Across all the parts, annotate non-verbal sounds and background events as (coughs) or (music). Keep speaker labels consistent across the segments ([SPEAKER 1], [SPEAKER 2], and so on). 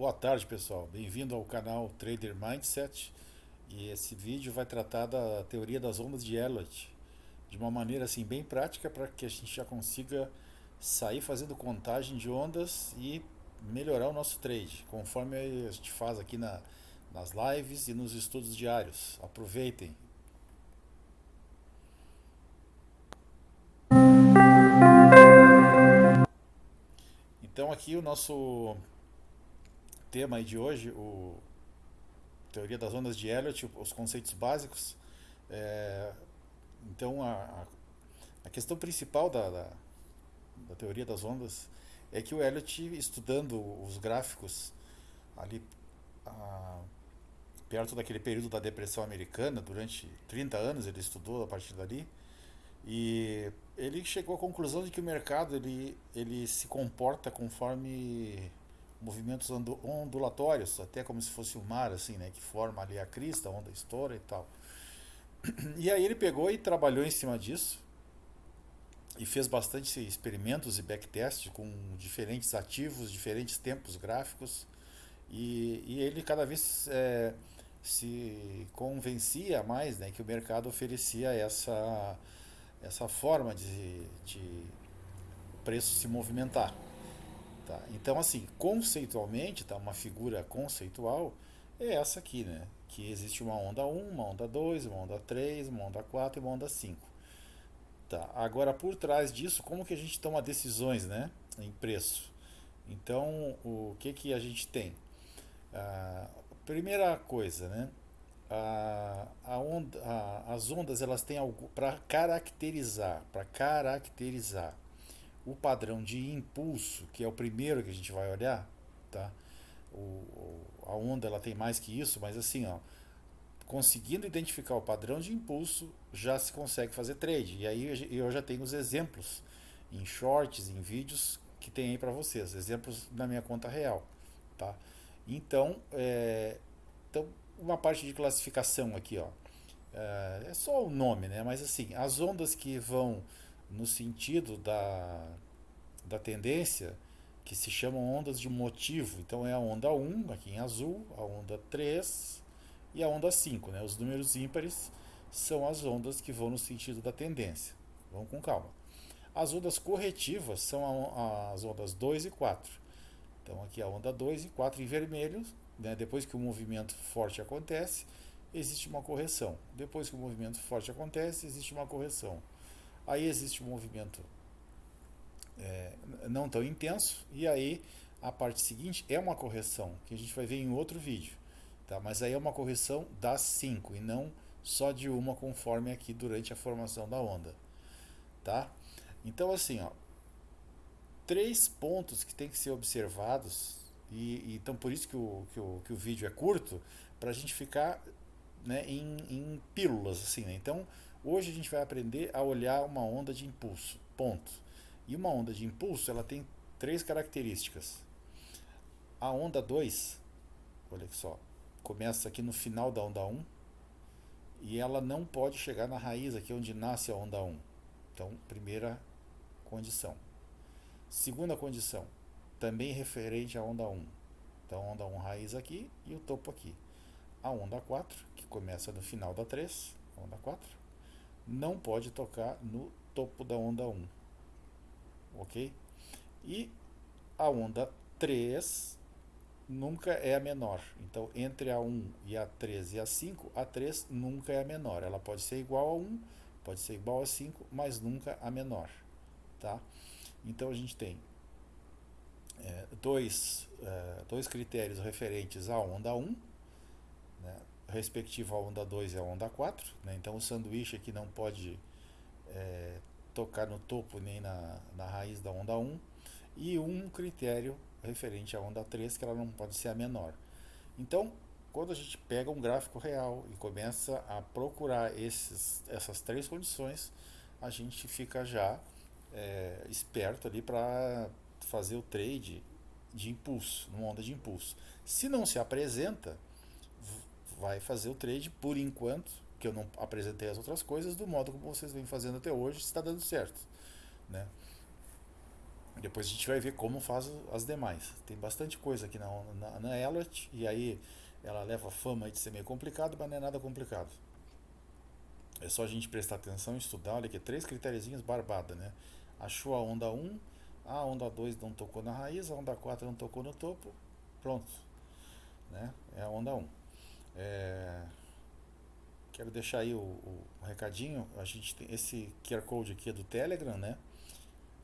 [SPEAKER 1] Boa tarde pessoal, bem-vindo ao canal Trader Mindset e esse vídeo vai tratar da teoria das ondas de Elliott de uma maneira assim bem prática para que a gente já consiga sair fazendo contagem de ondas e melhorar o nosso trade, conforme a gente faz aqui na, nas lives e nos estudos diários. Aproveitem! Então aqui o nosso tema de hoje, o teoria das ondas de Elliott, os conceitos básicos. É, então a, a questão principal da, da, da, teoria das ondas é que o Elliott, estudando os gráficos ali a, perto daquele período da depressão americana, durante 30 anos ele estudou a partir dali, e ele chegou à conclusão de que o mercado ele, ele se comporta conforme movimentos ondulatórios, até como se fosse o mar, assim, né, que forma ali a crista, a onda estoura e tal. E aí ele pegou e trabalhou em cima disso e fez bastante experimentos e backtest com diferentes ativos, diferentes tempos gráficos e, e ele cada vez é, se convencia mais né, que o mercado oferecia essa essa forma de, de preço se movimentar. Tá? Então, assim, conceitualmente, tá, uma figura conceitual é essa aqui, né? que existe uma onda 1, uma onda 2, uma onda 3, uma onda 4 e uma onda 5. Tá. Agora, por trás disso, como que a gente toma decisões né, em preço? Então, o que, que a gente tem? Ah, primeira coisa, né? a, a onda, a, as ondas elas têm algo para caracterizar, para caracterizar o padrão de impulso, que é o primeiro que a gente vai olhar, tá? O, a onda ela tem mais que isso, mas assim, ó, conseguindo identificar o padrão de impulso, já se consegue fazer trade. E aí eu já tenho os exemplos em shorts, em vídeos que tem aí para vocês, exemplos na minha conta real, tá? Então, é, então uma parte de classificação aqui, ó. É, é só o nome, né? Mas assim, as ondas que vão no sentido da, da tendência, que se chamam ondas de motivo. Então é a onda 1, aqui em azul, a onda 3 e a onda 5. Né? Os números ímpares são as ondas que vão no sentido da tendência. Vamos com calma. As ondas corretivas são as ondas 2 e 4. Então aqui a onda 2 e 4 em vermelho né, depois que o movimento forte acontece, existe uma correção. Depois que o movimento forte acontece, existe uma correção. Aí existe um movimento é, não tão intenso, e aí a parte seguinte é uma correção, que a gente vai ver em outro vídeo. Tá? Mas aí é uma correção das 5 e não só de uma conforme aqui durante a formação da onda. Tá? Então assim, ó, três pontos que tem que ser observados e, então por isso que o, que o, que o vídeo é curto, para a gente ficar né, em, em pílulas. Assim, né? Então hoje a gente vai aprender a olhar uma onda de impulso. Ponto. E uma onda de impulso ela tem três características. A onda 2, olha só, começa aqui no final da onda 1 um, e ela não pode chegar na raiz aqui onde nasce a onda 1. Um. Então, primeira condição. Segunda condição, também referente à onda 1. Então, onda 1 raiz aqui e o topo aqui. A onda 4, que começa no final da 3, onda 4, não pode tocar no topo da onda 1. Ok? E a onda 3 nunca é a menor. Então, entre a 1 e a 3 e a 5, a 3 nunca é a menor. Ela pode ser igual a 1, pode ser igual a 5, mas nunca a menor. Tá? Então, a gente tem é, dois, é, dois critérios referentes à onda 1, né, respectivo à onda 2 e à onda 4. Né, então o sanduíche aqui não pode é, tocar no topo nem na, na raiz da onda 1. E um critério referente à onda 3, que ela não pode ser a menor. Então, quando a gente pega um gráfico real e começa a procurar esses, essas três condições, a gente fica já é, esperto ali para fazer o trade de impulso, numa onda de impulso. Se não se apresenta, vai fazer o trade por enquanto, que eu não apresentei as outras coisas, do modo como vocês vêm fazendo até hoje, está dando certo. Né? Depois a gente vai ver como faz as demais. Tem bastante coisa aqui na, na, na Elliot, e aí ela leva fama de ser meio complicado, mas não é nada complicado. É só a gente prestar atenção, estudar, olha aqui, três critériozinhos barbada, né? Achou a onda 1, a onda 2 não tocou na raiz, a onda 4 não tocou no topo, pronto. Né? É a onda 1. É... Quero deixar aí o, o, recadinho, a gente tem esse QR Code aqui é do Telegram, né?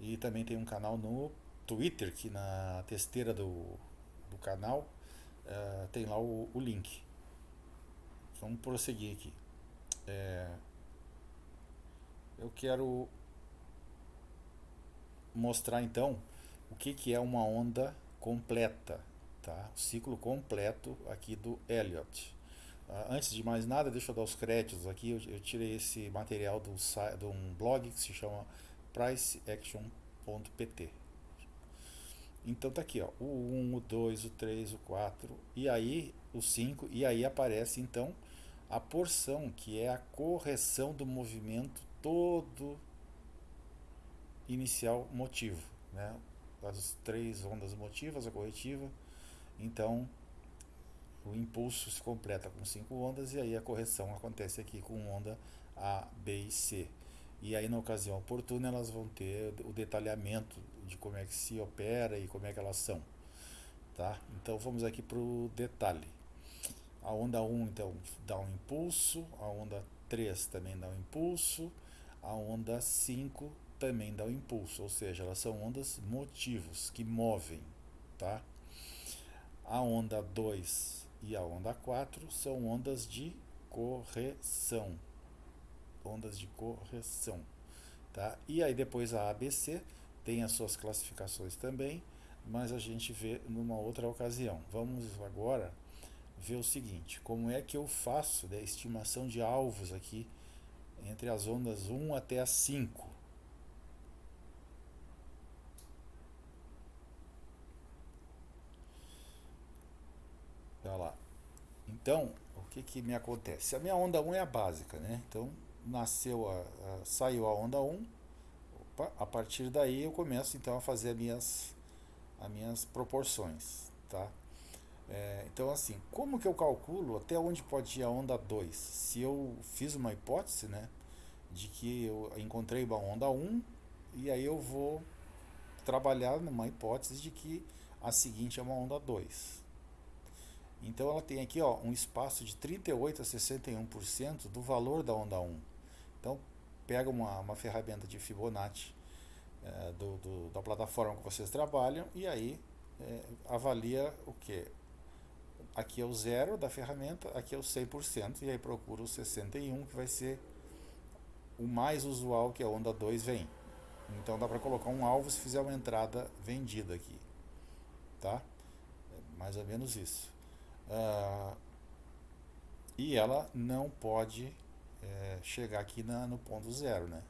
[SPEAKER 1] E também tem um canal no Twitter, que na testeira do, do canal uh, tem lá o, o, link. Vamos prosseguir aqui. É, eu quero mostrar então o que, que é uma onda completa, tá? O ciclo completo aqui do Elliott. Uh, antes de mais nada, deixa eu dar os créditos aqui. Eu, eu tirei esse material do, de um blog que se chama priceaction.pt. Então tá aqui, ó, o 1, o 2, o 3, o 4 e aí o 5 e aí aparece então a porção que é a correção do movimento todo inicial motivo, né? As três ondas motivas, a corretiva. Então, o impulso se completa com cinco ondas e aí a correção acontece aqui com onda A, B e C. E aí, na ocasião oportuna, elas vão ter o detalhamento de como é que se opera e como é que elas são. Tá? Então, vamos aqui para o detalhe. A onda 1, então, dá um impulso, a onda 3 também dá um impulso, a onda 5 também dá um impulso, ou seja, elas são ondas motivos, que movem. Tá? A onda 2 e a onda 4 são ondas de correção ondas de correção. Tá? E aí depois a ABC tem as suas classificações também, mas a gente vê numa outra ocasião. Vamos agora ver o seguinte, como é que eu faço a né, estimação de alvos aqui entre as ondas 1 até as 5. Olha lá. Então, o que, que me acontece? A minha onda 1 é a básica, né? Então, nasceu a, a, saiu a onda 1, opa, a partir daí eu começo então a fazer as minhas, as minhas proporções, tá? É, então assim, como que eu calculo até onde pode ir a onda 2? Se eu fiz uma hipótese, né, de que eu encontrei uma onda 1 e aí eu vou trabalhar numa hipótese de que a seguinte é uma onda 2. Então ela tem aqui ó, um espaço de 38 a 61% do valor da onda 1. Então, pega uma, uma ferramenta de Fibonacci é, do, do, da plataforma que vocês trabalham e aí é, avalia o que? Aqui é o zero da ferramenta, aqui é o 100% e aí procura o 61 que vai ser o mais usual que a onda 2 vem. Então dá para colocar um alvo se fizer uma entrada vendida aqui, tá? É mais ou menos isso. Uh, e ela não pode é, chegar aqui na, no ponto zero, né?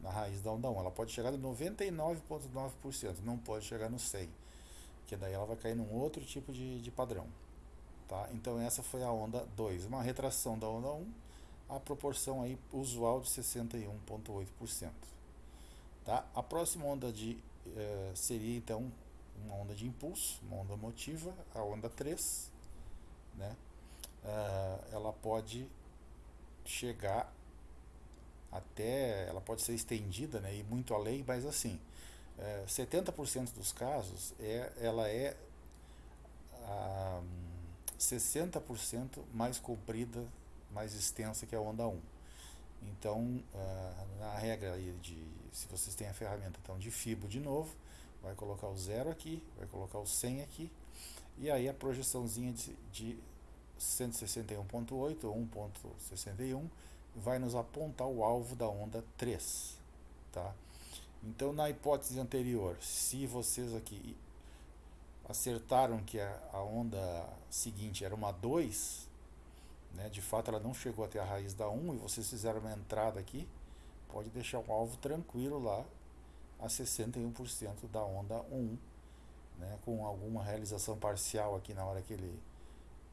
[SPEAKER 1] Na raiz da onda 1. Ela pode chegar no 99,9%, não pode chegar no 100%, que daí ela vai cair num outro tipo de, de padrão. Tá? Então essa foi a onda 2, uma retração da onda 1, a proporção aí usual de 61,8%. Tá? A próxima onda de, eh, seria então uma onda de impulso, uma onda motiva, a onda 3. Né? Uh, ela pode chegar até, ela pode ser estendida né, e muito além, mas assim, é, 70% dos casos é, ela é ah, 60% mais comprida, mais extensa que a onda 1. Então, ah, na regra de, se vocês têm a ferramenta então, de FIBO de novo, vai colocar o zero aqui, vai colocar o 100 aqui, e aí a projeçãozinha de, de 161.8 ou 1.61 vai nos apontar o alvo da onda 3, tá? Então, na hipótese anterior, se vocês aqui acertaram que a, a onda seguinte era uma 2, né, de fato ela não chegou até a raiz da 1 e vocês fizeram uma entrada aqui, pode deixar o alvo tranquilo lá a 61% da onda 1, né, com alguma realização parcial aqui na hora que ele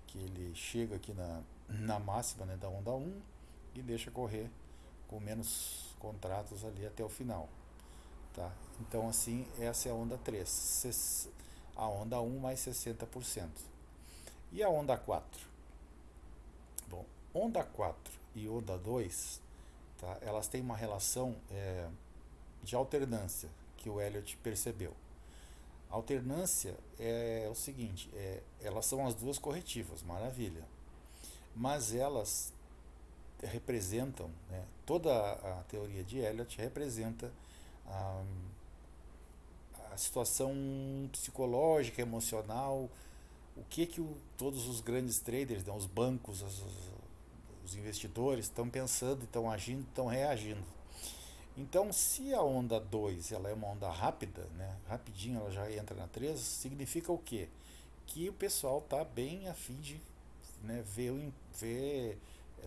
[SPEAKER 1] que ele chega aqui na, na máxima né, da onda 1 e deixa correr com menos contratos ali até o final. Tá? Então assim, essa é a onda 3. A onda 1 mais 60%. E a onda 4? Bom, onda 4 e onda 2, tá? elas têm uma relação é, de alternância que o Elliot percebeu. Alternância é o seguinte, é, elas são as duas corretivas, maravilha. Mas elas representam, né, toda a teoria de Elliot representa a, a situação psicológica, emocional, o que que o, todos os grandes traders, né, os bancos, os, os investidores estão pensando, estão agindo, estão reagindo. Então, se a onda 2 ela é uma onda rápida, né, rapidinho ela já entra na 3, significa o quê? Que o pessoal está bem afim de né, ver, ver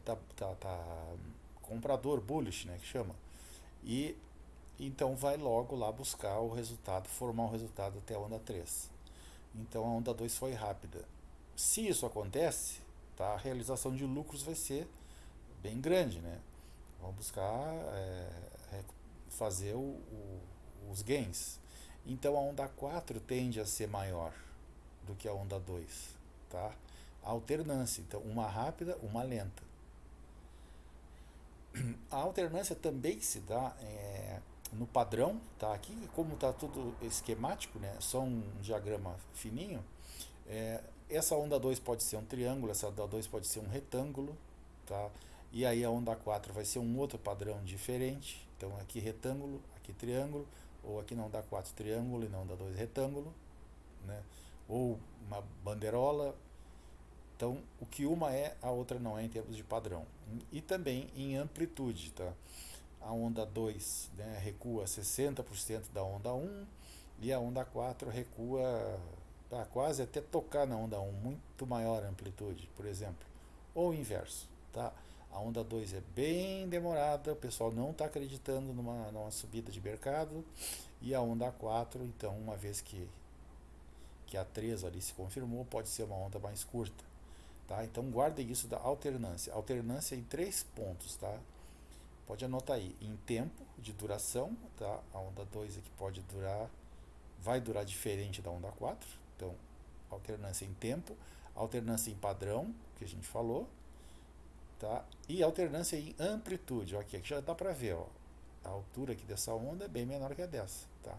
[SPEAKER 1] tá, tá, tá comprador bullish, né, que chama. E então vai logo lá buscar o resultado, formar o resultado até a onda 3. Então a onda 2 foi rápida. Se isso acontece, tá, a realização de lucros vai ser bem grande, né? Vamos buscar é, fazer o, o, os gains. Então a onda 4 tende a ser maior do que a onda 2, tá? A alternância, então uma rápida, uma lenta. A alternância também se dá é, no padrão, tá? Aqui, como está tudo esquemático, né? Só um diagrama fininho. É, essa onda 2 pode ser um triângulo, essa onda 2 pode ser um retângulo, tá? E aí a onda 4 vai ser um outro padrão diferente. Então aqui retângulo, aqui triângulo, ou aqui não dá 4 triângulo e não dá 2 retângulo, né? Ou uma bandeirola, então, o que uma é, a outra não é em termos de padrão. E também em amplitude, tá? A onda 2 né, recua 60% da onda 1 e a onda 4 recua tá, quase até tocar na onda 1, muito maior amplitude, por exemplo. Ou o inverso, tá? A onda 2 é bem demorada, o pessoal não está acreditando numa, numa subida de mercado. E a onda 4, então, uma vez que, que a 3 ali se confirmou, pode ser uma onda mais curta. Tá? Então guardem isso da alternância. Alternância em três pontos, tá? Pode anotar aí, em tempo de duração, tá? A onda 2 aqui pode durar, vai durar diferente da onda 4. Então, alternância em tempo, alternância em padrão, que a gente falou, tá? E alternância em amplitude, ó, aqui, aqui já dá para ver, ó. A altura aqui dessa onda é bem menor que a dessa, tá?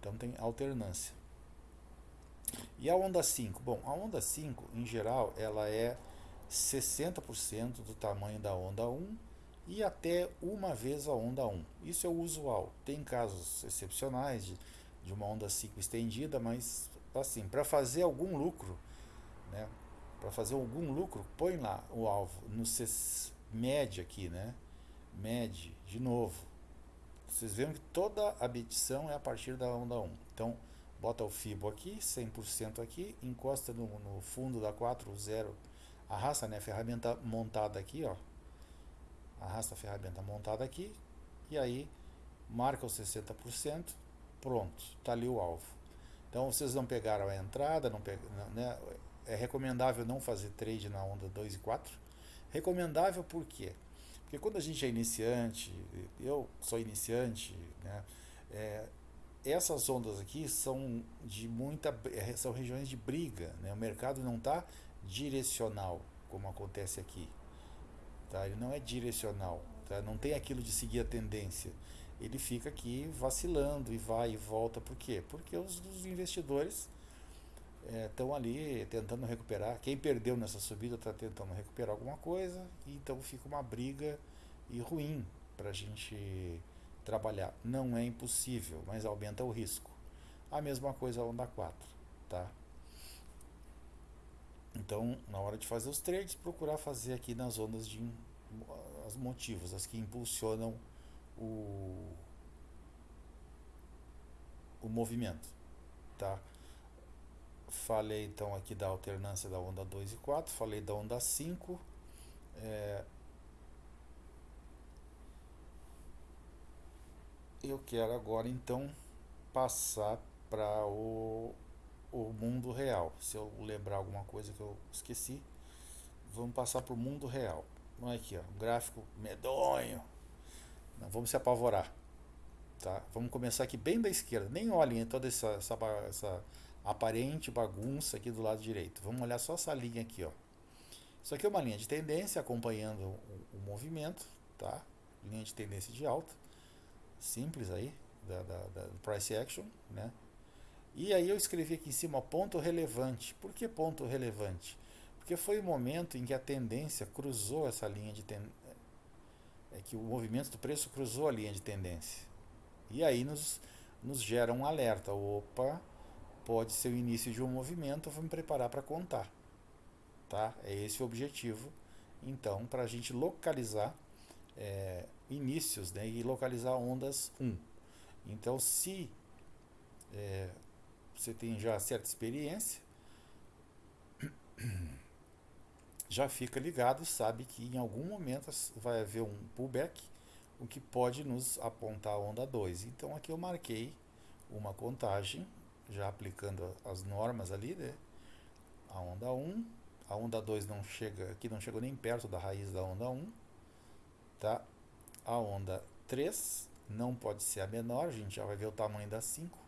[SPEAKER 1] Então tem alternância. E a onda 5? Bom, a onda 5, em geral, ela é 60% do tamanho da onda 1 e até uma vez a onda 1. Isso é o usual. Tem casos excepcionais de, de uma onda 5 estendida, mas assim, para fazer algum lucro, né? Para fazer algum lucro, põe lá o alvo no mede aqui, né? Mede de novo. Vocês veem que toda a medição é a partir da onda 1. Então, bota o fibo aqui, 100% aqui, encosta no, no fundo da 40, arrasta né, a ferramenta montada aqui, ó, arrasta a ferramenta montada aqui, e aí marca os 60%, pronto, está ali o alvo. Então vocês não pegaram a entrada, não peg... né, é recomendável não fazer trade na onda 2 e 4. Recomendável por quê? Porque quando a gente é iniciante, eu sou iniciante, né, é, essas ondas aqui são de muita são regiões de briga né? o mercado não está direcional como acontece aqui tá ele não é direcional tá? não tem aquilo de seguir a tendência ele fica aqui vacilando e vai e volta por quê porque os, os investidores estão é, ali tentando recuperar quem perdeu nessa subida está tentando recuperar alguma coisa então fica uma briga e ruim para a gente trabalhar. Não é impossível, mas aumenta o risco. A mesma coisa a onda 4, tá? Então, na hora de fazer os trades, procurar fazer aqui nas ondas de os motivos, as que impulsionam o, o movimento, tá? Falei então aqui da alternância da onda 2 e 4, falei da onda 5, é, eu quero agora então passar para o, o mundo real. Se eu lembrar alguma coisa que eu esqueci, vamos passar para o mundo real. Olha aqui, ó, um gráfico medonho. Não vamos se apavorar. Tá? Vamos começar aqui bem da esquerda. Nem olhem toda essa, essa, essa aparente bagunça aqui do lado direito. Vamos olhar só essa linha aqui. Ó. Isso aqui é uma linha de tendência acompanhando o, o movimento. Tá? Linha de tendência de alta. Simples aí, da, da, da price action. Né? E aí eu escrevi aqui em cima ponto relevante. Por que ponto relevante? Porque foi o momento em que a tendência cruzou essa linha de tendência. É que o movimento do preço cruzou a linha de tendência. E aí nos, nos gera um alerta. Opa, pode ser o início de um movimento, vou me preparar para contar. Tá? É esse o objetivo. Então, para a gente localizar é, inícios né, e localizar ondas 1. Então, se é, você tem já certa experiência, (coughs) já fica ligado, sabe que em algum momento vai haver um pullback, o que pode nos apontar a onda 2. Então aqui eu marquei uma contagem, já aplicando as normas ali, né? A onda 1, a onda 2 não chega, aqui não chegou nem perto da raiz da onda 1, tá? A onda 3 não pode ser a menor, a gente já vai ver o tamanho da 5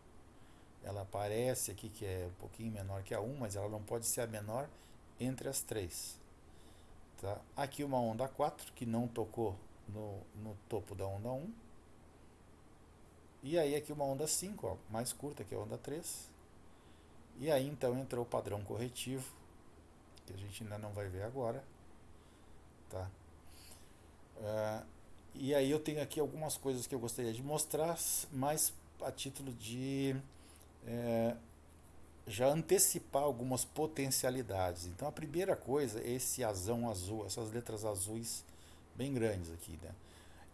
[SPEAKER 1] ela aparece aqui que é um pouquinho menor que a 1, mas ela não pode ser a menor entre as três. Tá? Aqui uma onda 4, que não tocou no, no topo da onda 1. E aí aqui uma onda 5, ó, mais curta que a onda 3. E aí então entrou o padrão corretivo, que a gente ainda não vai ver agora. Tá? Uh, e aí eu tenho aqui algumas coisas que eu gostaria de mostrar, mais a título de é, já antecipar algumas potencialidades. Então a primeira coisa é esse azão azul, essas letras azuis bem grandes aqui, né?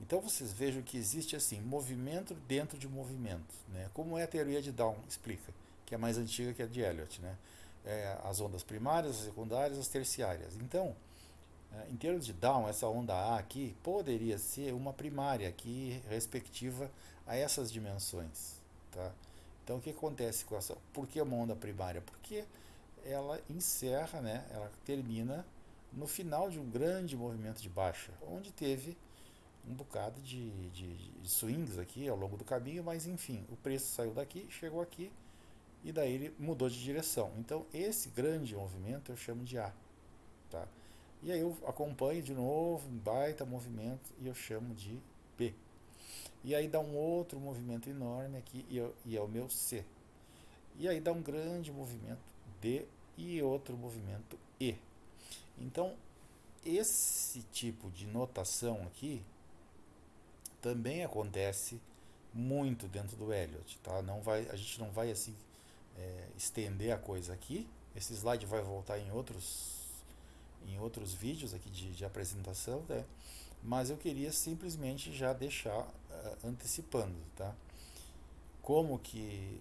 [SPEAKER 1] Então vocês vejam que existe assim, movimento dentro de movimento, né? Como é a teoria de Down explica, que é mais antiga que a de Elliot, né? É, as ondas primárias, as secundárias, as terciárias. Então, é, em termos de Down, essa onda A aqui poderia ser uma primária aqui respectiva a essas dimensões, tá? Então o que acontece com essa? Por que uma onda primária? Porque ela encerra, né, ela termina no final de um grande movimento de baixa, onde teve um bocado de, de, de, swings aqui ao longo do caminho, mas enfim, o preço saiu daqui, chegou aqui e daí ele mudou de direção. Então esse grande movimento eu chamo de A. Tá? E aí eu acompanho de novo um baita movimento e eu chamo de B. E aí dá um outro movimento enorme aqui e, eu, e é o meu C. E aí dá um grande movimento D e outro movimento E. Então, esse tipo de notação aqui também acontece muito dentro do Elliot, tá? Não vai, a gente não vai assim é, estender a coisa aqui. Esse slide vai voltar em outros em outros vídeos aqui de, de apresentação, né? mas eu queria simplesmente já deixar uh, antecipando, tá? Como que,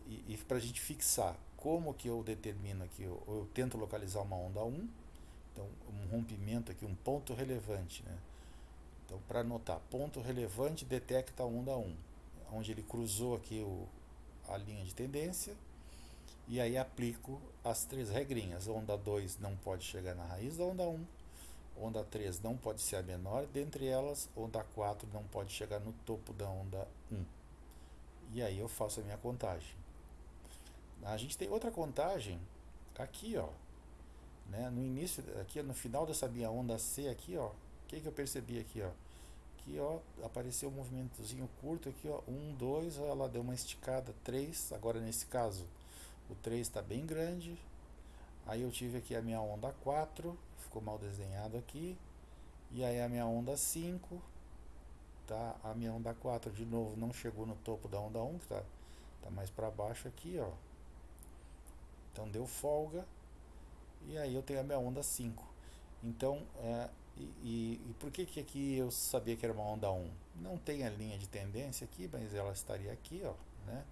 [SPEAKER 1] e, e para a gente fixar, como que eu determino aqui, eu, eu, tento localizar uma onda 1, então um rompimento aqui, um ponto relevante, né? Então para anotar, ponto relevante detecta a onda 1, onde ele cruzou aqui o, a linha de tendência, e aí aplico as três regrinhas, onda 2 não pode chegar na raiz da onda 1, onda 3 não pode ser a menor, dentre elas, onda 4 não pode chegar no topo da onda 1. E aí eu faço a minha contagem. A gente tem outra contagem aqui, ó. Né? No início, aqui no final dessa minha onda C aqui, ó. Que, que eu percebi aqui, ó? Aqui, ó, apareceu um movimentozinho curto aqui, ó. 1, 2, ela deu uma esticada, 3. Agora nesse caso, o 3 está bem grande. Aí eu tive aqui a minha onda 4, ficou mal desenhado aqui. E aí a minha onda 5, tá? A minha onda 4 de novo não chegou no topo da onda 1, que tá, tá mais para baixo aqui, ó. Então deu folga. E aí eu tenho a minha onda 5. Então, é, e, e, por que, que aqui eu sabia que era uma onda 1? Não tem a linha de tendência aqui, mas ela estaria aqui, ó, né?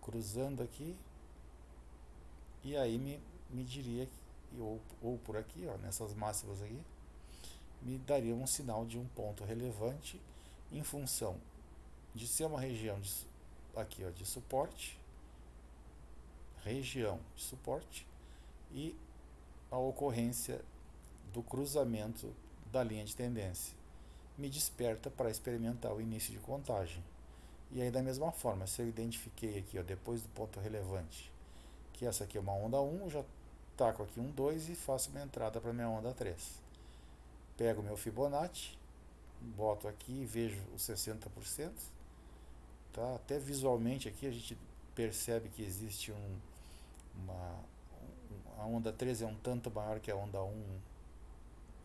[SPEAKER 1] Cruzando aqui. E aí me, me diria ou, ou por aqui, ó, nessas máximas aqui, me daria um sinal de um ponto relevante em função de ser uma região de, aqui, ó, de suporte, região de suporte e a ocorrência do cruzamento da linha de tendência. Me desperta para experimentar o início de contagem. E aí da mesma forma, se eu identifiquei aqui, ó, depois do ponto relevante, que essa aqui é uma onda 1, eu já taco aqui um 2 e faço minha entrada para minha onda 3. Pego meu Fibonacci, boto aqui e vejo os 60%. Tá? Até visualmente aqui a gente percebe que existe um, uma, a onda 3 é um tanto maior que a onda 1,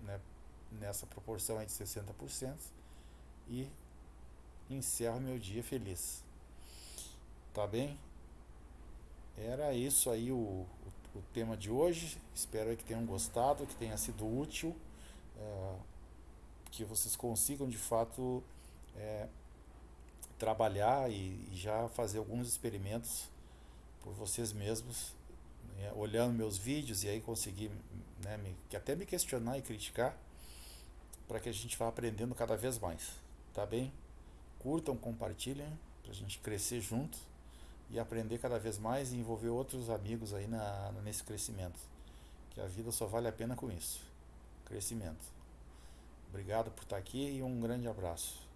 [SPEAKER 1] né, nessa proporção aí de 60%, e encerro meu dia feliz. Tá bem? Era isso aí o, o, o tema de hoje. Espero que tenham gostado, que tenha sido útil, é, que vocês consigam de fato é, trabalhar e, e, já fazer alguns experimentos por vocês mesmos, né, olhando meus vídeos e aí conseguir né, me, que até me questionar e criticar para que a gente vá aprendendo cada vez mais, tá bem? Curtam, compartilhem para a gente crescer junto e aprender cada vez mais e envolver outros amigos aí na, nesse crescimento. Que a vida só vale a pena com isso. Crescimento. Obrigado por estar aqui e um grande abraço.